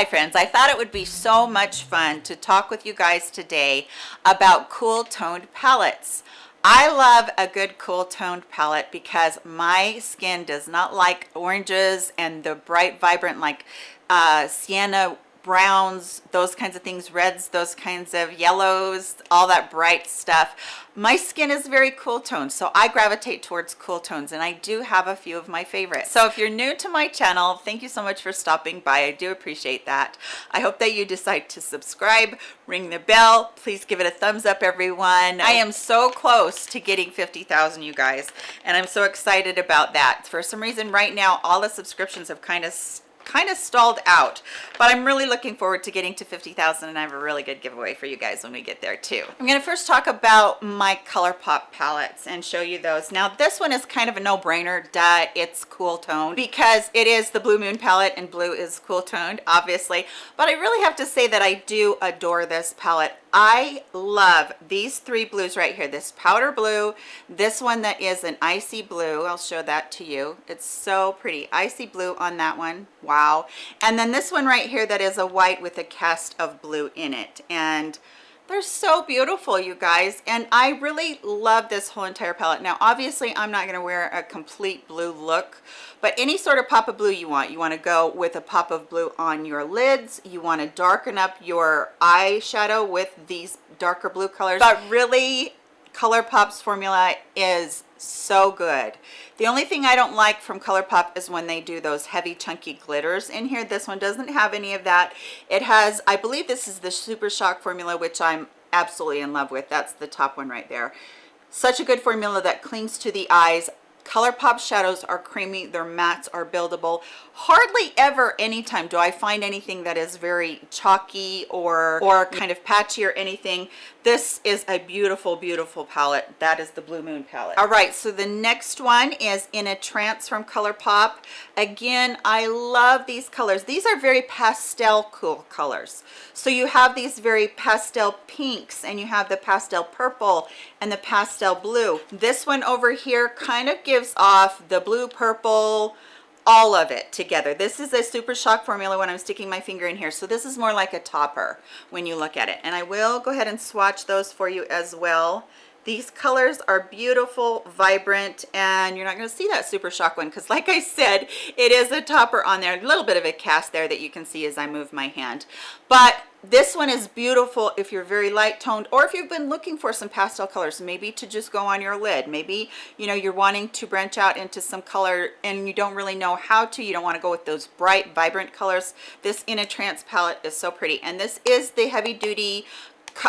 Hi friends, I thought it would be so much fun to talk with you guys today about cool toned palettes. I love a good cool toned palette because my skin does not like oranges and the bright vibrant like uh, sienna browns those kinds of things reds those kinds of yellows all that bright stuff. My skin is very cool toned so i gravitate towards cool tones and i do have a few of my favorites. So if you're new to my channel thank you so much for stopping by. I do appreciate that. I hope that you decide to subscribe ring the bell. Please give it a thumbs up everyone. I am so close to getting 50,000 you guys and i'm so excited about that. For some reason right now all the subscriptions have kind of kind of stalled out but i'm really looking forward to getting to 50,000 and i have a really good giveaway for you guys when we get there too. I'm going to first talk about my ColourPop palettes and show you those. Now this one is kind of a no-brainer duh it's cool toned because it is the blue moon palette and blue is cool toned obviously but i really have to say that i do adore this palette I love these three blues right here. This powder blue this one that is an icy blue. I'll show that to you. It's so pretty. Icy blue on that one. Wow. And then this one right here that is a white with a cast of blue in it. And they're so beautiful you guys and i really love this whole entire palette. Now obviously i'm not going to wear a complete blue look but any sort of pop of blue you want. You want to go with a pop of blue on your lids. You want to darken up your eyeshadow with these darker blue colors. But really ColourPop's formula is so good. The only thing I don't like from ColourPop is when they do those heavy chunky glitters in here. This one doesn't have any of that. It has, I believe this is the Super Shock formula, which I'm absolutely in love with. That's the top one right there. Such a good formula that clings to the eyes. ColourPop shadows are creamy, their mattes are buildable. Hardly ever anytime do I find anything that is very chalky or, or kind of patchy or anything. This is a beautiful, beautiful palette. That is the Blue Moon palette. All right, so the next one is In a Trance from ColourPop. Again, I love these colors. These are very pastel cool colors. So you have these very pastel pinks and you have the pastel purple and the pastel blue. This one over here kind of gives off the blue purple, all of it together. This is a super shock formula when i'm sticking my finger in here. So this is more like a topper when you look at it. And i will go ahead and swatch those for you as well. These colors are beautiful vibrant and you're not going to see that super shock one because like i said it is a topper on there. A little bit of a cast there that you can see as i move my hand. But this one is beautiful if you're very light toned or if you've been looking for some pastel colors maybe to just go on your lid. Maybe you know you're wanting to branch out into some color and you don't really know how to. You don't want to go with those bright vibrant colors. This in a trance palette is so pretty. And this is the heavy duty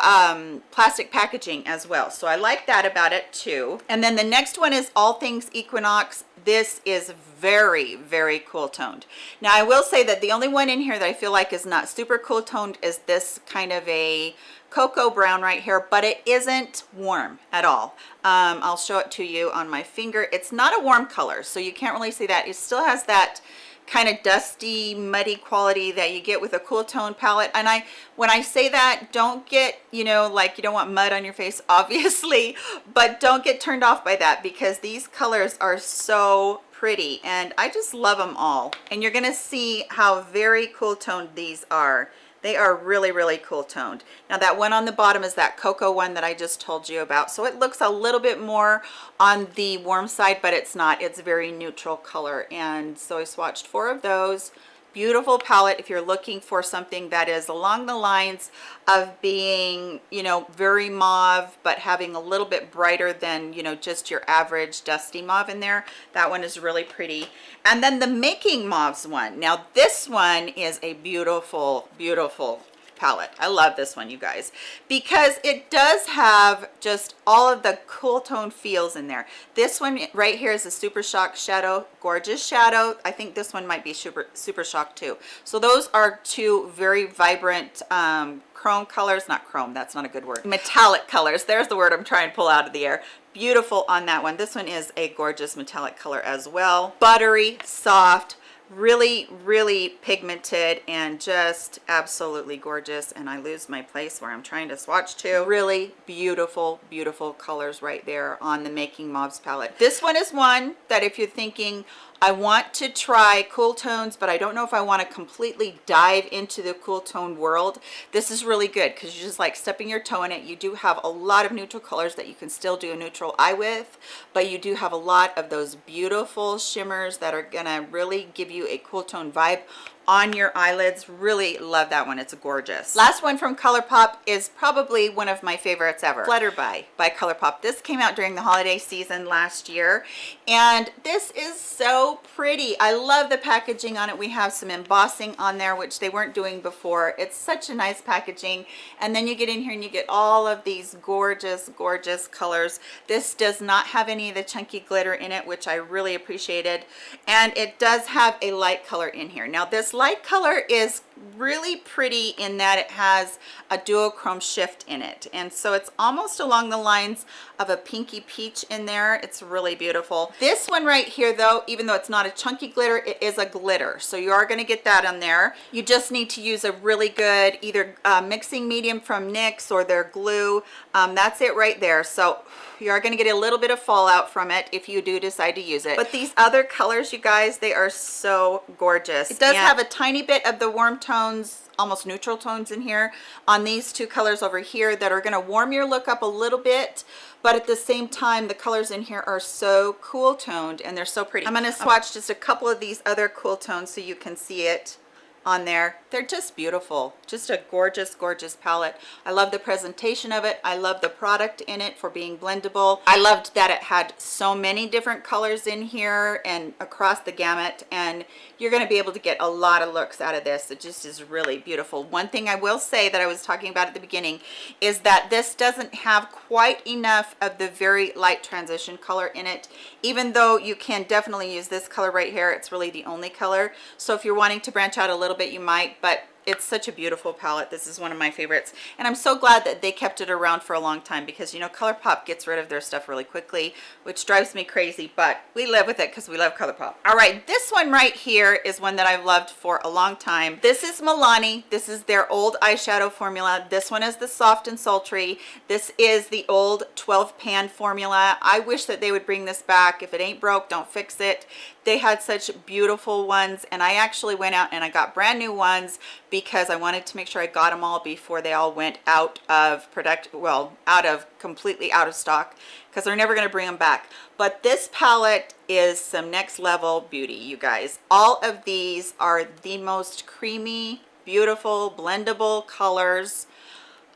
um, plastic packaging as well. So i like that about it too. And then the next one is all things equinox. This is very very cool toned. Now i will say that the only one in here that i feel like is not super cool toned is this kind of a cocoa brown right here but it isn't warm at all. Um, i'll show it to you on my finger. It's not a warm color so you can't really see that. It still has that kind of dusty muddy quality that you get with a cool tone palette. And i when i say that don't get you know like you don't want mud on your face obviously but don't get turned off by that because these colors are so pretty and i just love them all. And you're gonna see how very cool toned these are they are really really cool toned. Now that one on the bottom is that cocoa one that i just told you about. So it looks a little bit more on the warm side but it's not. It's very neutral color. And so i swatched four of those beautiful palette if you're looking for something that is along the lines of being you know very mauve but having a little bit brighter than you know just your average dusty mauve in there that one is really pretty. And then the making mauves one. Now this one is a beautiful beautiful palette. I love this one you guys because it does have just all of the cool tone feels in there. This one right here is a super shock shadow gorgeous shadow. I think this one might be super super shock too. So those are two very vibrant um, chrome colors. Not chrome that's not a good word. Metallic colors. There's the word i'm trying to pull out of the air. Beautiful on that one. This one is a gorgeous metallic color as well. Buttery soft really really pigmented and just absolutely gorgeous and i lose my place where i'm trying to swatch to. Really? Beautiful beautiful colors right there on the making mauves palette. This one is one that if you're thinking I want to try cool tones, but I don't know if I want to completely dive into the cool tone world. This is really good because you're just like stepping your toe in it. You do have a lot of neutral colors that you can still do a neutral eye with, but you do have a lot of those beautiful shimmers that are gonna really give you a cool tone vibe on your eyelids. Really love that one. It's gorgeous. Last one from ColourPop is probably one of my favorites ever. Flutterby. By ColourPop. This came out during the holiday season last year and this is so pretty. I love the packaging on it. We have some embossing on there which they weren't doing before. It's such a nice packaging. And then you get in here and you get all of these gorgeous gorgeous colors. This does not have any of the chunky glitter in it which I really appreciated. And it does have a light color in here. Now this light color is really pretty in that it has a duochrome shift in it. And so it's almost along the lines of a pinky peach in there. It's really beautiful. This one right here though even though it's not a chunky glitter it is a glitter. So you are going to get that on there. You just need to use a really good either uh, mixing medium from NYX or their glue. Um, that's it right there. So you are going to get a little bit of fallout from it if you do decide to use it. But these other colors you guys they are so gorgeous. It does and have a tiny bit of the warm tone tones almost neutral tones in here on these two colors over here that are going to warm your look up a little bit but at the same time the colors in here are so cool toned and they're so pretty. I'm going to swatch just a couple of these other cool tones so you can see it on there. They're just beautiful. Just a gorgeous gorgeous palette. I love the presentation of it. I love the product in it for being blendable. I loved that it had so many different colors in here and across the gamut and you're going to be able to get a lot of looks out of this. It just is really beautiful. One thing i will say that i was talking about at the beginning is that this doesn't have quite enough of the very light transition color in it. Even though you can definitely use this color right here it's really the only color. So if you're wanting to branch out a little bit you might but it's such a beautiful palette. This is one of my favorites. And i'm so glad that they kept it around for a long time because you know ColourPop gets rid of their stuff really quickly which drives me crazy but we live with it because we love ColourPop. All right this one right here is one that i've loved for a long time. This is milani. This is their old eyeshadow formula. This one is the soft and sultry. This is the old 12 pan formula. I wish that they would bring this back. If it ain't broke don't fix it they had such beautiful ones and i actually went out and i got brand new ones because i wanted to make sure i got them all before they all went out of product well out of completely out of stock because they're never going to bring them back. But this palette is some next level beauty you guys. All of these are the most creamy beautiful blendable colors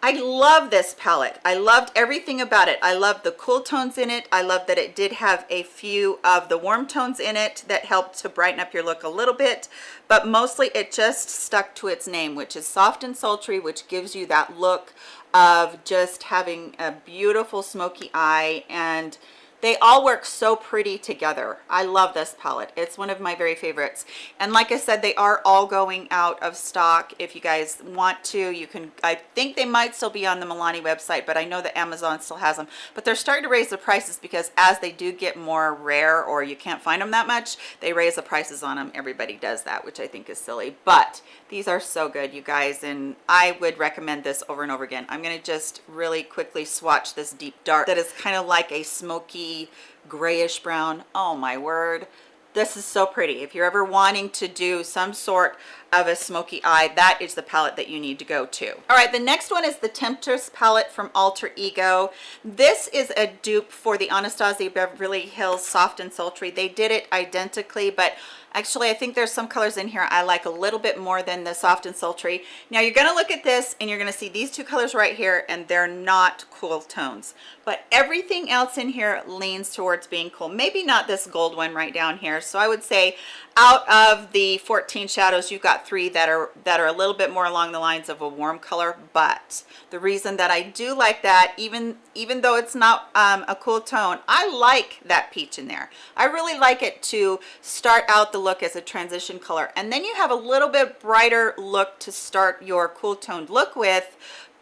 I love this palette. I loved everything about it. I love the cool tones in it. I love that it did have a few of the warm tones in it that helped to brighten up your look a little bit, but mostly it just stuck to its name, which is soft and sultry, which gives you that look of just having a beautiful smoky eye and they all work so pretty together. I love this palette. It's one of my very favorites. And like i said they are all going out of stock. If you guys want to you can i think they might still be on the milani website but i know that amazon still has them. But they're starting to raise the prices because as they do get more rare or you can't find them that much they raise the prices on them everybody does that which i think is silly. But these are so good you guys and i would recommend this over and over again. I'm to just really quickly swatch this deep dark that is kind of like a smoky grayish brown. Oh my word. This is so pretty. If you're ever wanting to do some sort of a smoky eye that is the palette that you need to go to. All right the next one is the temptress palette from alter ego. This is a dupe for the anastasia beverly hills soft and sultry. They did it identically but actually i think there's some colors in here i like a little bit more than the soft and sultry. Now you're going to look at this and you're going to see these two colors right here and they're not cool tones. But everything else in here leans towards being cool. Maybe not this gold one right down here. So i would say out of the 14 shadows you've got three that are that are a little bit more along the lines of a warm color. But the reason that i do like that even even though it's not um, a cool tone i like that peach in there. I really like it to start out the look as a transition color. And then you have a little bit brighter look to start your cool toned look with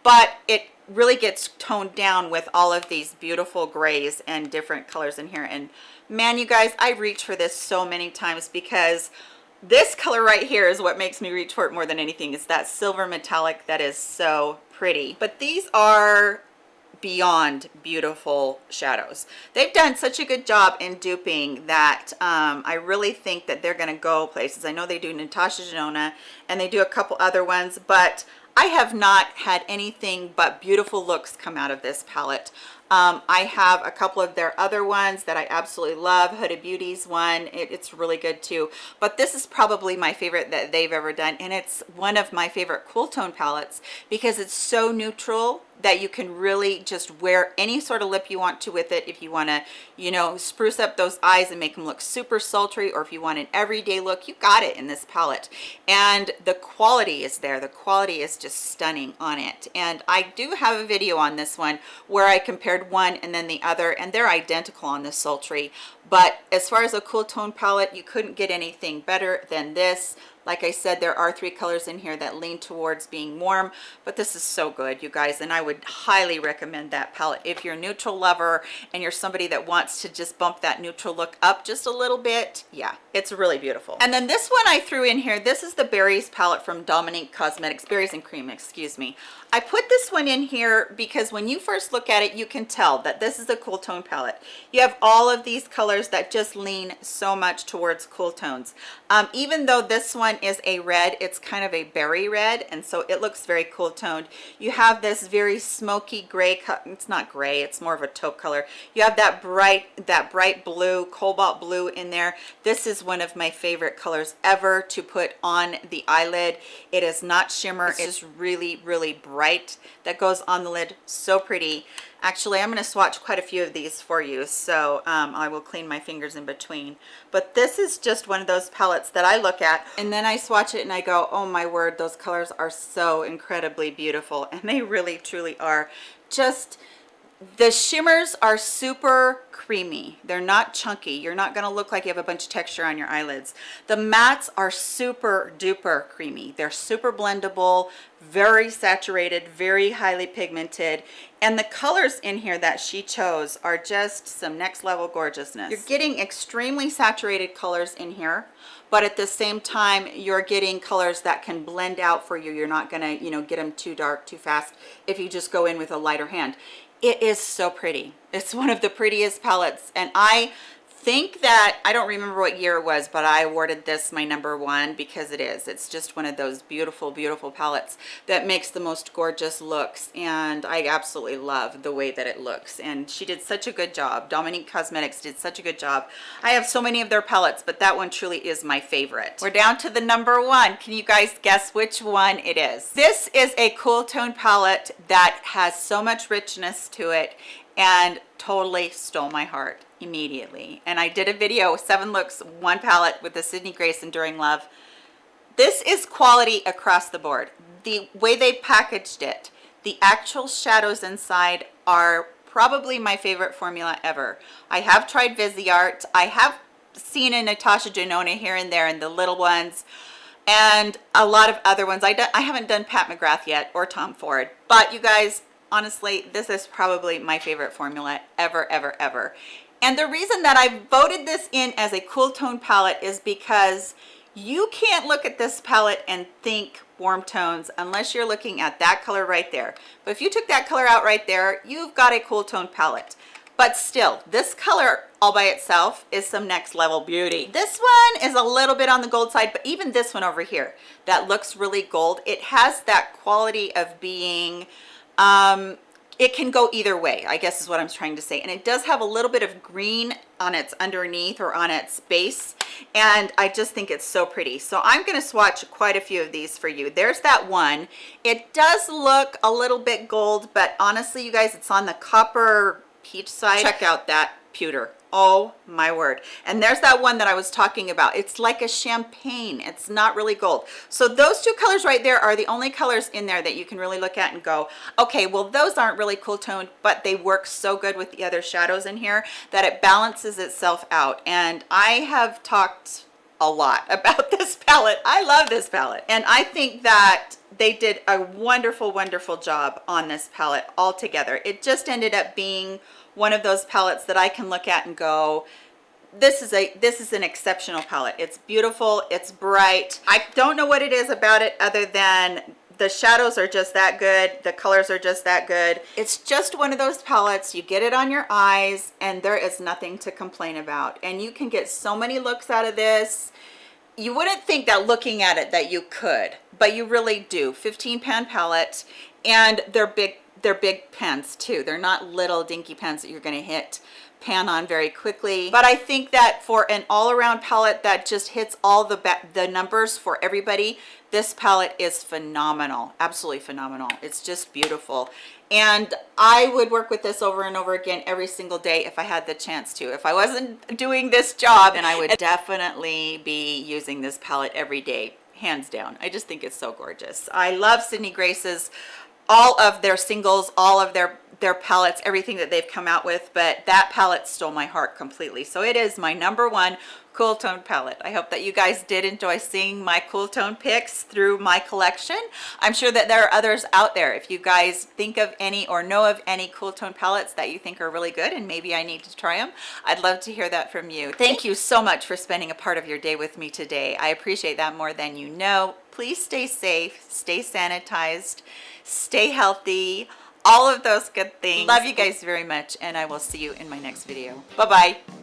but it really gets toned down with all of these beautiful grays and different colors in here. And man you guys i reach for this so many times because this color right here is what makes me reach for it more than anything. It's that silver metallic that is so pretty. But these are beyond beautiful shadows they've done such a good job in duping that um, i really think that they're going to go places i know they do natasha denona and they do a couple other ones but i have not had anything but beautiful looks come out of this palette um, I have a couple of their other ones that I absolutely love. Huda Beauty's one, it, it's really good too. But this is probably my favorite that they've ever done. And it's one of my favorite cool tone palettes because it's so neutral that you can really just wear any sort of lip you want to with it. If you want to you know spruce up those eyes and make them look super sultry or if you want an everyday look you got it in this palette. And the quality is there. The quality is just stunning on it. And i do have a video on this one where i compared one and then the other and they're identical on the sultry but as far as a cool tone palette you couldn't get anything better than this like I said, there are three colors in here that lean towards being warm, but this is so good, you guys, and I would highly recommend that palette. If you're a neutral lover and you're somebody that wants to just bump that neutral look up just a little bit, yeah, it's really beautiful. And then this one I threw in here, this is the Berries palette from Dominique Cosmetics, Berries and Cream, excuse me. I put this one in here because when you first look at it, you can tell that this is a cool tone palette. You have all of these colors that just lean so much towards cool tones. Um, even though this one is a red, it's kind of a berry red, and so it looks very cool toned. You have this very smoky gray, it's not gray, it's more of a taupe color. You have that bright, that bright blue, cobalt blue in there. This is one of my favorite colors ever to put on the eyelid. It is not shimmer, it's just really, really bright that goes on the lid so pretty actually i'm going to swatch quite a few of these for you so um, i will clean my fingers in between. But this is just one of those palettes that i look at and then i swatch it and i go oh my word those colors are so incredibly beautiful. And they really truly are. Just the shimmers are super creamy. They're not chunky. You're not going to look like you have a bunch of texture on your eyelids. The mattes are super duper creamy. They're super blendable very saturated very highly pigmented and the colors in here that she chose are just some next level gorgeousness. You're getting extremely saturated colors in here but at the same time you're getting colors that can blend out for you. You're not gonna you know get them too dark too fast if you just go in with a lighter hand. It is so pretty. It's one of the prettiest palettes and i think that I don't remember what year it was, but I awarded this my number one because it is. It's just one of those beautiful, beautiful palettes that makes the most gorgeous looks. And I absolutely love the way that it looks. And she did such a good job. Dominique Cosmetics did such a good job. I have so many of their palettes, but that one truly is my favorite. We're down to the number one. Can you guys guess which one it is? This is a cool tone palette that has so much richness to it and totally stole my heart immediately. And i did a video seven looks one palette with the sydney grace enduring love. This is quality across the board. The way they packaged it the actual shadows inside are probably my favorite formula ever. I have tried viseart i have seen a natasha denona here and there in the little ones and a lot of other ones. I, I haven't done pat mcgrath yet or tom ford but you guys honestly this is probably my favorite formula ever ever ever and the reason that I voted this in as a cool tone palette is because you can't look at this palette and think warm tones unless you're looking at that color right there. But if you took that color out right there, you've got a cool tone palette. But still, this color all by itself is some next level beauty. This one is a little bit on the gold side, but even this one over here that looks really gold, it has that quality of being um, it can go either way i guess is what i'm trying to say. And it does have a little bit of green on its underneath or on its base. And i just think it's so pretty. So i'm going to swatch quite a few of these for you. There's that one. It does look a little bit gold but honestly you guys it's on the copper peach side. Check out that pewter oh my word. And there's that one that i was talking about. It's like a champagne. It's not really gold. So those two colors right there are the only colors in there that you can really look at and go okay well those aren't really cool toned but they work so good with the other shadows in here that it balances itself out. And i have talked a lot about this palette. I love this palette. And i think that they did a wonderful wonderful job on this palette altogether. It just ended up being one of those palettes that I can look at and go, this is a this is an exceptional palette. It's beautiful, it's bright. I don't know what it is about it other than the shadows are just that good the colors are just that good it's just one of those palettes you get it on your eyes and there is nothing to complain about and you can get so many looks out of this you wouldn't think that looking at it that you could but you really do 15 pan palette and they're big they're big pens too. They're not little dinky pens that you're going to hit pan on very quickly. But i think that for an all-around palette that just hits all the the numbers for everybody this palette is phenomenal absolutely phenomenal. It's just beautiful. And i would work with this over and over again every single day if i had the chance to. If i wasn't doing this job and i would definitely be using this palette every day hands down. I just think it's so gorgeous. I love sydney grace's all of their singles all of their their palettes everything that they've come out with but that palette stole my heart completely. So it is my number one cool tone palette. I hope that you guys did enjoy seeing my cool tone picks through my collection. I'm sure that there are others out there. If you guys think of any or know of any cool tone palettes that you think are really good and maybe i need to try them i'd love to hear that from you. Thank you so much for spending a part of your day with me today. I appreciate that more than you know. Please stay safe stay sanitized stay healthy all of those good things. Love you guys very much and i will see you in my next video. Bye bye